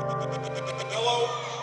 Hello?